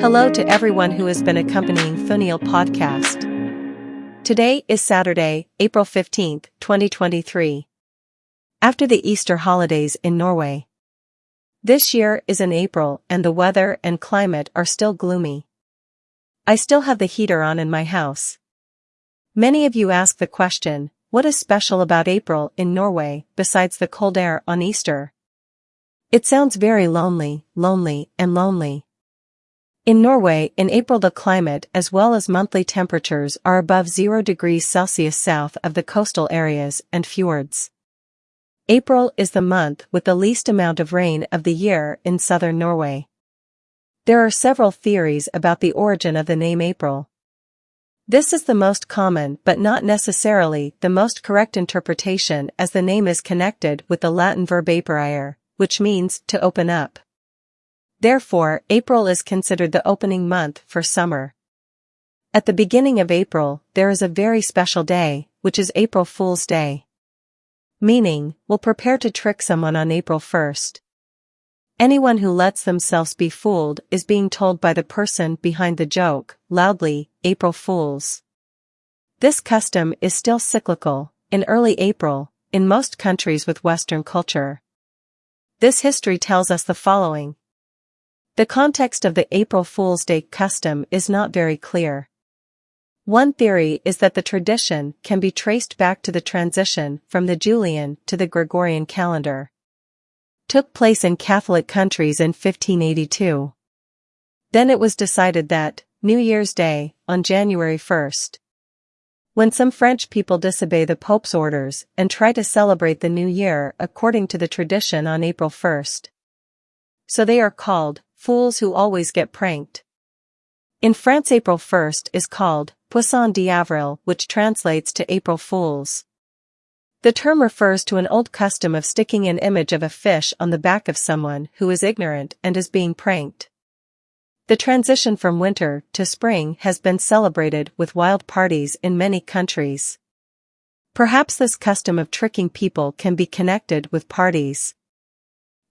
Hello to everyone who has been accompanying Funiel podcast. Today is Saturday, April 15th, 2023. After the Easter holidays in Norway. This year is in April and the weather and climate are still gloomy. I still have the heater on in my house. Many of you ask the question, what is special about April in Norway besides the cold air on Easter? It sounds very lonely, lonely, and lonely. In Norway, in April the climate as well as monthly temperatures are above 0 degrees Celsius south of the coastal areas and fjords. April is the month with the least amount of rain of the year in southern Norway. There are several theories about the origin of the name April. This is the most common but not necessarily the most correct interpretation as the name is connected with the Latin verb aperire, which means to open up. Therefore, April is considered the opening month for summer. At the beginning of April, there is a very special day, which is April Fool's Day. Meaning, we'll prepare to trick someone on April 1st. Anyone who lets themselves be fooled is being told by the person behind the joke, loudly, April Fools. This custom is still cyclical, in early April, in most countries with Western culture. This history tells us the following. The context of the April Fool's Day custom is not very clear. One theory is that the tradition can be traced back to the transition from the Julian to the Gregorian calendar. Took place in Catholic countries in 1582. Then it was decided that, New Year's Day, on January 1st. When some French people disobey the Pope's orders and try to celebrate the New Year according to the tradition on April 1st. So they are called fools who always get pranked. In France April 1st is called Poisson d'Avril which translates to April Fools. The term refers to an old custom of sticking an image of a fish on the back of someone who is ignorant and is being pranked. The transition from winter to spring has been celebrated with wild parties in many countries. Perhaps this custom of tricking people can be connected with parties.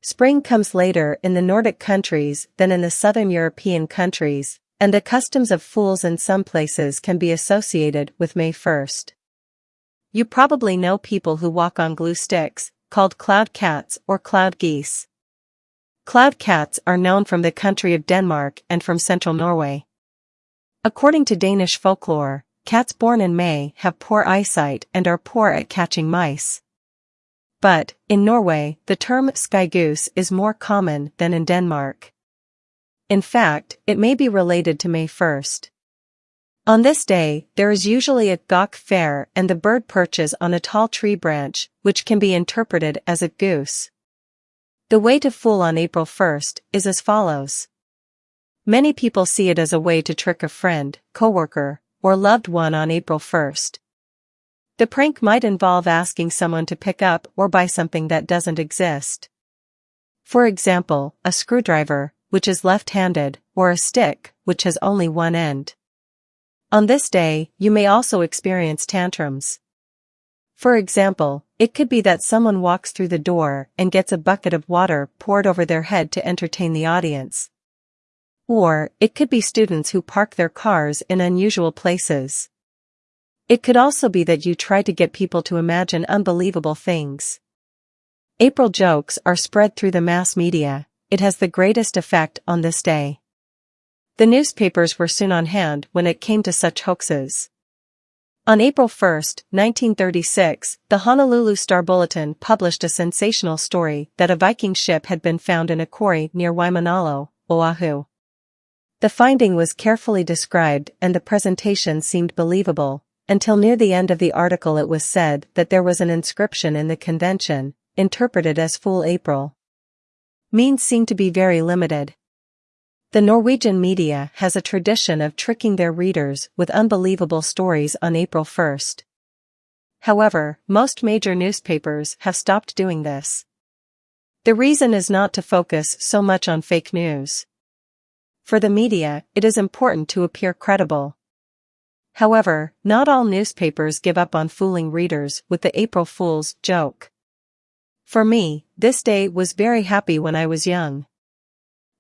Spring comes later in the Nordic countries than in the southern European countries, and the customs of fools in some places can be associated with May 1st. You probably know people who walk on glue sticks, called cloud cats or cloud geese. Cloud cats are known from the country of Denmark and from central Norway. According to Danish folklore, cats born in May have poor eyesight and are poor at catching mice. But, in Norway, the term skygoose is more common than in Denmark. In fact, it may be related to May 1st. On this day, there is usually a gawk fair and the bird perches on a tall tree branch, which can be interpreted as a goose. The way to fool on April 1st is as follows. Many people see it as a way to trick a friend, coworker, or loved one on April 1st. The prank might involve asking someone to pick up or buy something that doesn't exist. For example, a screwdriver, which is left-handed, or a stick, which has only one end. On this day, you may also experience tantrums. For example, it could be that someone walks through the door and gets a bucket of water poured over their head to entertain the audience. Or, it could be students who park their cars in unusual places. It could also be that you try to get people to imagine unbelievable things. April jokes are spread through the mass media, it has the greatest effect on this day. The newspapers were soon on hand when it came to such hoaxes. On April 1, 1936, the Honolulu Star Bulletin published a sensational story that a Viking ship had been found in a quarry near Waimanalo, Oahu. The finding was carefully described and the presentation seemed believable, until near the end of the article it was said that there was an inscription in the convention, interpreted as Fool April. Means seem to be very limited. The Norwegian media has a tradition of tricking their readers with unbelievable stories on April 1st. However, most major newspapers have stopped doing this. The reason is not to focus so much on fake news. For the media, it is important to appear credible. However, not all newspapers give up on fooling readers with the April Fool's joke. For me, this day was very happy when I was young.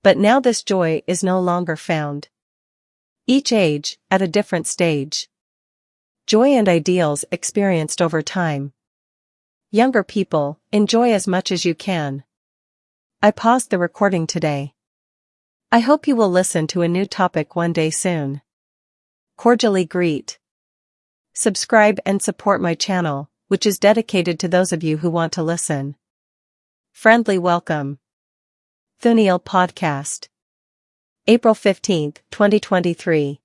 But now this joy is no longer found. Each age, at a different stage. Joy and ideals experienced over time. Younger people, enjoy as much as you can. I paused the recording today. I hope you will listen to a new topic one day soon. Cordially greet. Subscribe and support my channel, which is dedicated to those of you who want to listen. Friendly welcome. Thuniel Podcast. April 15, 2023.